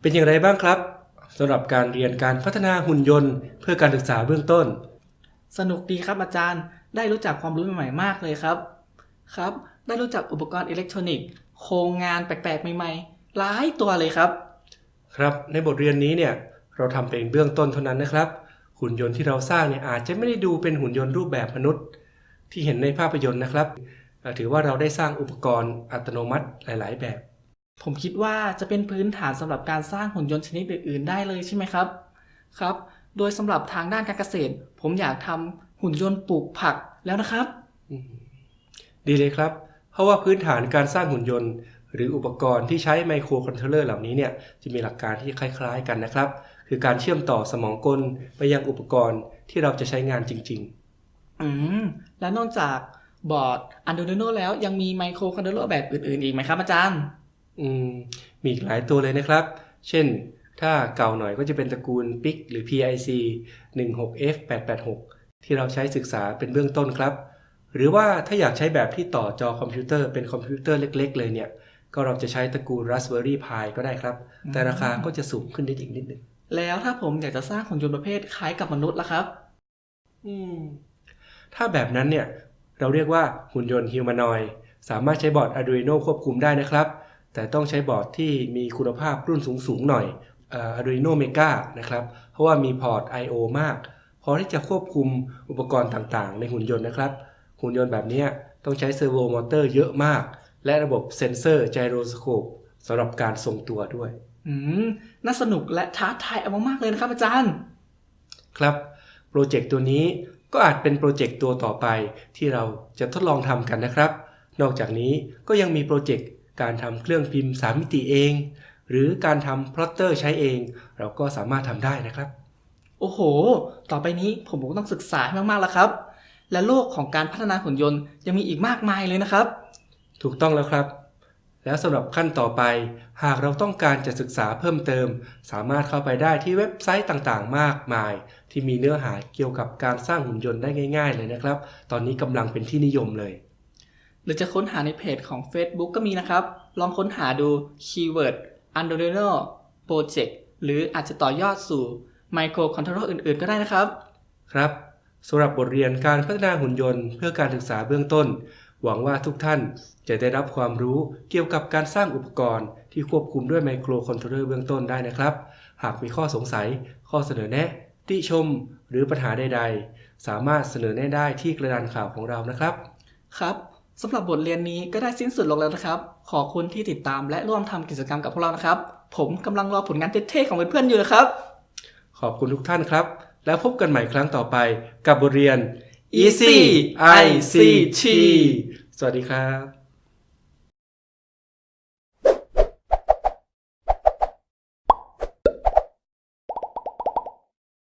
เป็นอย่างไรบ้างครับสำหรับการเรียนการพัฒนาหุ่นยนต์เพื่อการศึกษาเบื้องต้น สนุกดีครับอาจารย์ ได้รู้จักความรู้ใหม่ๆมากเลยครับ ครับ ได้รู้จักอุปกรณ์อิเล็กทรอนิกส์ โครงงานแปลกๆ ใหม่ๆ หลายตัวเลยครับ ครับ ในบทเรียนนี้เนี่ย เราทำเป็นเบื้องต้นเท่านั้นนะครับ หุ่นยนต์ที่เราสร้างเนี่ยอาจจะไม่ได้ดูเป็นหุ่นยนต์รูปแบบมนุษย์ ที่เห็นในภาพยนตร์นะครับเอ่อถือว่าเราได้สร้างอุปกรณ์อัตโนมัติหลาย ๆ แบบ ผมคิดว่าจะเป็นพื้นฐานสำหรับการสร้างหุ่นยนต์ชนิดอื่น ๆ ได้เลยใช่ไหมครับครับ โดยสำหรับทางด้านการเกษตร ผมอยากทำหุ่นยนต์ปลูกผักแล้วนะครับ ดีเลยครับ เพราะว่าพื้นฐานการสร้างหุ่นยนต์ หรืออุปกรณ์ที่ใช้ไมโครคอนโทรลเลอร์เหล่านี้เนี่ยจะมีหลักการที่คล้าย ๆ กันนะครับ คือการเชื่อมต่อสมองกลไปยังอุปกรณ์ที่เราจะใช้งานจริง อืม และนอกจากบอร์ด Arduino แล้วยังมีไมโครคอนโทรลเลอร์แบบอื่นๆ อีกไหมครับอาจารย์ๆอืม มีอีกหลายตัวเลยนะครับ เช่น ถ้าเก่าหน่อยก็จะเป็นตระกูล PIC หรือ PIC 16F886 ที่เราใช้ศึกษาเป็นเบื้องต้นครับ หรือว่าถ้าอยากใช้แบบที่ต่อจอคอมพิวเตอร์เป็นคอมพิวเตอร์เล็ก ๆ เลยเนี่ย ก็เราจะใช้ตระกูล Raspberry Pi ก็ได้ครับ แต่ราคาก็จะสูงขึ้นได้อีกนิดนึงแล้วถ้าผมอยากจะสร้างหุ่นยนต์ประเภทคล้ายกับมนุษย์ล่ะครับ อืม ถ้าแบบนั้นเนี่ยเราเรียกว่าหุ่นยนต์ humanoid สามารถใช้บอร์ด Arduino ควบคุมได้นะครับ แต่ต้องใช้บอร์ดที่มีคุณภาพรุ่นสูงๆหน่อยเอ่อ Arduino Mega นะครับ เพราะว่ามี port I/O มาก พอที่จะควบคุมอุปกรณ์ต่างๆ ในหุ่นยนต์นะครับ หุ่นยนต์แบบเนี้ยต้องใช้ servo motor เยอะมาก และระบบ sensor gyroscope สำหรับการทรงตัวด้วย อืม น่าสนุกและท้าทายเอามากๆเลยนะครับอาจารย์ ครับ โปรเจกต์ตัวนี้ ก็อาจเป็นโปรเจกต์ตัวต่อไปที่เราจะทดลองทำกันนะครับ นอกจากนี้ก็ยังมีโปรเจกต์การทำเครื่องพิมพ์ 3 มิติเอง หรือการทำพลอตเตอร์ใช้เอง เราก็สามารถทำได้นะครับ โอ้โห ต่อไปนี้ผมก็ต้องศึกษาให้มากๆแล้วครับ และโลกของการพัฒนาหุ่นยนต์ยังมีอีกมากมายเลยนะครับ ถูกต้องแล้วครับ แล้วสำหรับขั้นต่อไป หากเราต้องการจะศึกษาเพิ่มเติม สามารถเข้าไปได้ที่เว็บไซต์ต่างๆ มากมาย ที่มีเนื้อหาเกี่ยวกับการสร้างหุ่นยนต์ได้ง่าย ๆ เลยนะครับ ตอนนี้กำลังเป็นที่นิยมเลย หรือจะค้นหาในเพจของ Facebook ก็มีนะครับ ลองค้นหาดู keyword Arduino Project หรืออาจจะต่อยอดสู่ไมโครคอนโทรลอื่นๆ ก็ได้นะครับ ครับสำหรับบทเรียนการพัฒนาหุ่นยนต์เพื่อการศึกษาเบื้องต้น หวังว่าทุกท่านจะได้รับความรู้เกี่ยวกับการสร้างอุปกรณ์ที่ควบคุมด้วยไมโครคอนโทรลเลอร์เบื้องต้นได้นะครับ หากมีข้อสงสัย ข้อเสนอแนะ ติชม หรือปัญหาใดๆ สามารถเสนอแนะได้ที่กระดานข่าวของเรานะครับ ครับสำหรับบทเรียนนี้ก็ได้สิ้นสุดลงแล้วนะครับ ขอบคุณที่ติดตามและร่วมทำกิจกรรมกับพวกเรานะครับ ผมกำลังรอผลงานเท่ๆของเพื่อนๆอยู่นะครับ ขอบคุณทุกท่านครับ แล้วพบกันใหม่ครั้งต่อไปกับบทเรียน Easy ICT สวัสดีครับ